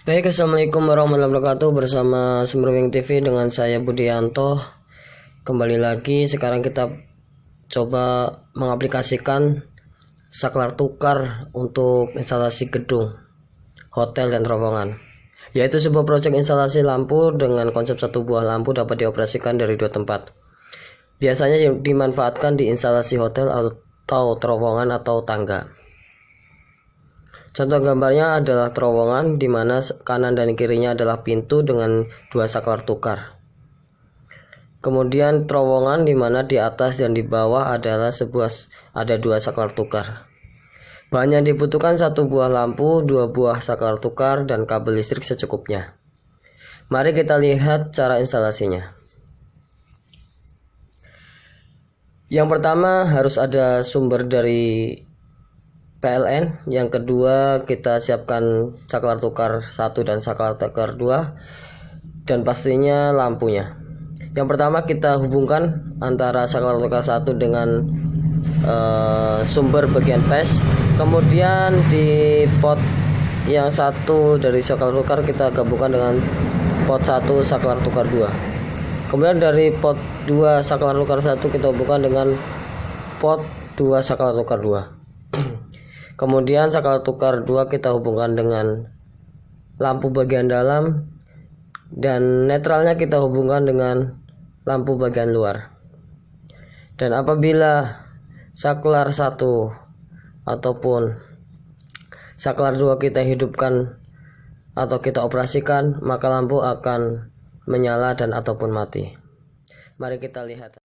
Baik, Assalamualaikum warahmatullahi wabarakatuh. Bersama Semerwing TV dengan saya Budianto Kembali lagi, sekarang kita coba mengaplikasikan saklar tukar untuk instalasi gedung, hotel dan terowongan Yaitu sebuah proyek instalasi lampu dengan konsep satu buah lampu dapat dioperasikan dari dua tempat. Biasanya dimanfaatkan di instalasi hotel atau terowongan atau tangga Contoh gambarnya adalah terowongan di mana kanan dan kirinya adalah pintu dengan dua saklar tukar. Kemudian terowongan di mana di atas dan di bawah adalah sebuah ada dua saklar tukar. Bahan yang dibutuhkan satu buah lampu, dua buah saklar tukar, dan kabel listrik secukupnya. Mari kita lihat cara instalasinya. Yang pertama harus ada sumber dari PLN yang kedua kita siapkan saklar tukar satu dan saklar tukar dua dan pastinya lampunya. Yang pertama kita hubungkan antara saklar tukar satu dengan uh, sumber bagian PES kemudian di pot yang satu dari saklar tukar kita gabungkan dengan pot satu saklar tukar dua. Kemudian dari pot dua saklar tukar satu kita hubungkan dengan pot dua saklar tukar dua Kemudian saklar tukar dua kita hubungkan dengan lampu bagian dalam dan netralnya kita hubungkan dengan lampu bagian luar. Dan apabila saklar satu ataupun saklar dua kita hidupkan atau kita operasikan, maka lampu akan menyala dan ataupun mati. Mari kita lihat.